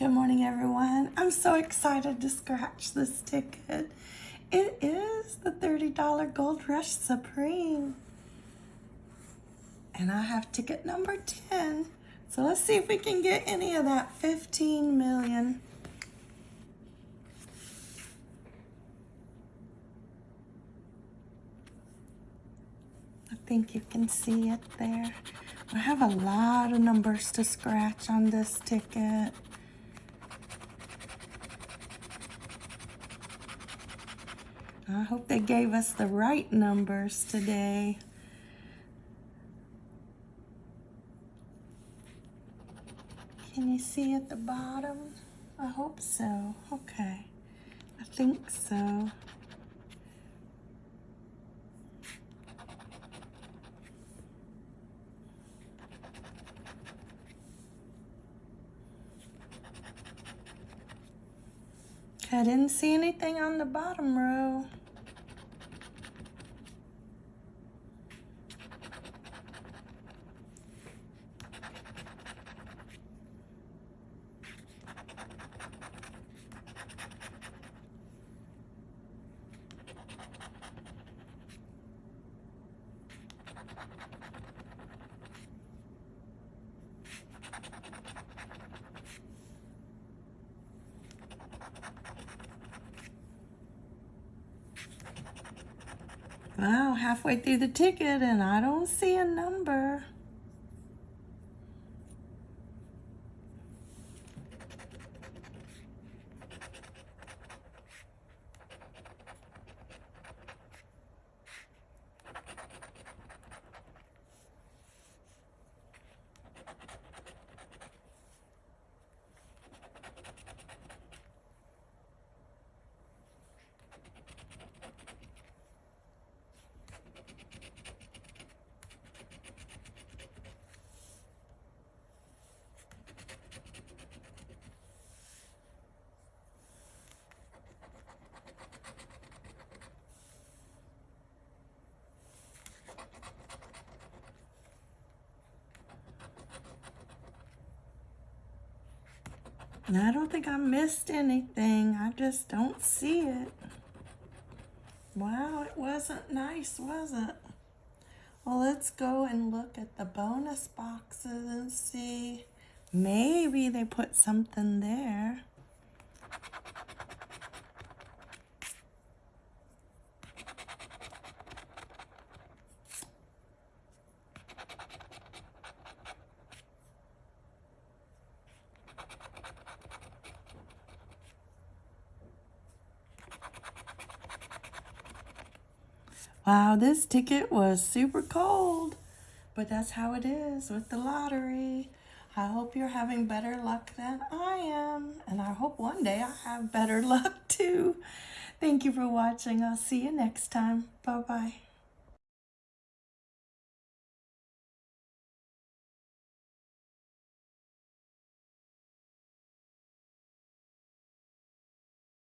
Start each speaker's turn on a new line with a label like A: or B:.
A: Good morning, everyone. I'm so excited to scratch this ticket. It is the $30 Gold Rush Supreme. And I have ticket number 10. So let's see if we can get any of that 15 million. I think you can see it there. I have a lot of numbers to scratch on this ticket. I hope they gave us the right numbers today. Can you see at the bottom? I hope so. Okay. I think so. I didn't see anything on the bottom row. Wow, halfway through the ticket and I don't see a number. I don't think I missed anything. I just don't see it. Wow, it wasn't nice, was it? Well, let's go and look at the bonus boxes and see. Maybe they put something there. Wow, this ticket was super cold. But that's how it is with the lottery. I hope you're having better luck than I am. And I hope one day I have better luck too. Thank you for watching. I'll see you next time. Bye-bye.